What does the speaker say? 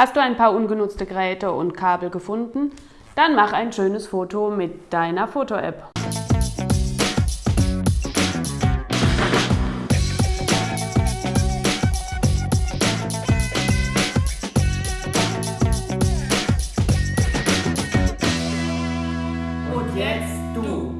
Hast du ein paar ungenutzte Geräte und Kabel gefunden? Dann mach ein schönes Foto mit deiner Foto-App. Und jetzt du.